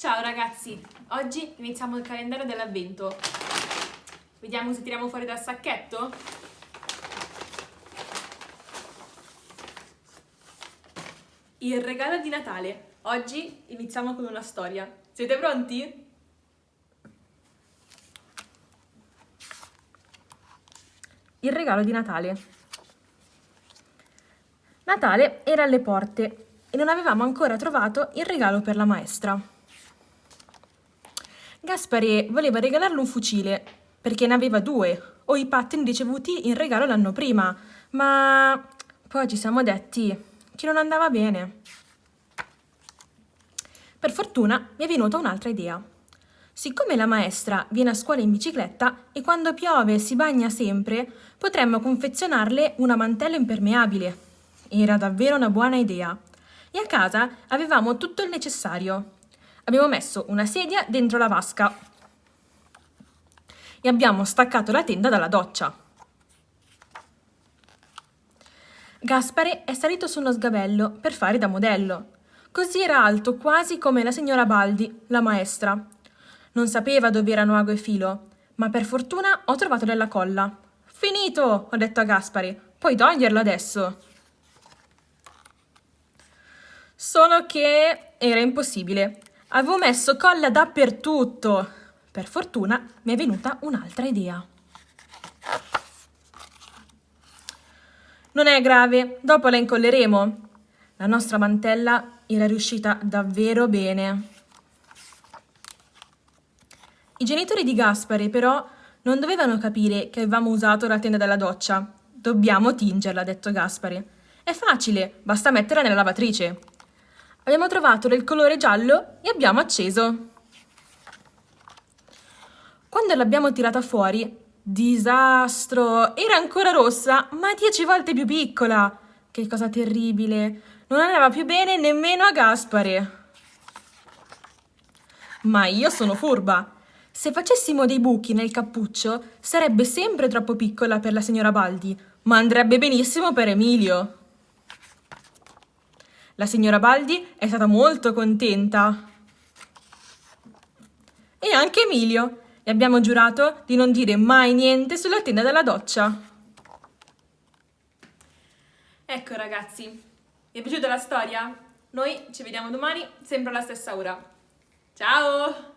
Ciao ragazzi, oggi iniziamo il calendario dell'avvento. Vediamo se tiriamo fuori dal sacchetto. Il regalo di Natale. Oggi iniziamo con una storia. Siete pronti? Il regalo di Natale. Natale era alle porte e non avevamo ancora trovato il regalo per la maestra. Gaspare voleva regalarle un fucile perché ne aveva due o i pattini ricevuti in regalo l'anno prima, ma poi ci siamo detti che non andava bene. Per fortuna mi è venuta un'altra idea. Siccome la maestra viene a scuola in bicicletta e quando piove si bagna sempre, potremmo confezionarle una mantella impermeabile. Era davvero una buona idea. E a casa avevamo tutto il necessario. Abbiamo messo una sedia dentro la vasca e abbiamo staccato la tenda dalla doccia. Gaspare è salito su uno sgabello per fare da modello. Così era alto quasi come la signora Baldi, la maestra. Non sapeva dove erano ago e filo, ma per fortuna ho trovato della colla. Finito, ho detto a Gaspari. Puoi toglierlo adesso. Solo che era impossibile. Avevo messo colla dappertutto. Per fortuna mi è venuta un'altra idea. Non è grave, dopo la incolleremo. La nostra mantella era riuscita davvero bene. I genitori di Gaspare, però, non dovevano capire che avevamo usato la tenda della doccia. Dobbiamo tingerla, ha detto Gaspare. È facile, basta metterla nella lavatrice. Abbiamo trovato del colore giallo e abbiamo acceso. Quando l'abbiamo tirata fuori, disastro! Era ancora rossa, ma dieci volte più piccola. Che cosa terribile! Non andava più bene nemmeno a Gaspare. Ma io sono furba se facessimo dei buchi nel cappuccio, sarebbe sempre troppo piccola per la signora Baldi, ma andrebbe benissimo per Emilio. La signora Baldi è stata molto contenta. E anche Emilio. E abbiamo giurato di non dire mai niente sulla tenda della doccia. Ecco ragazzi, vi è piaciuta la storia? Noi ci vediamo domani, sempre alla stessa ora. Ciao!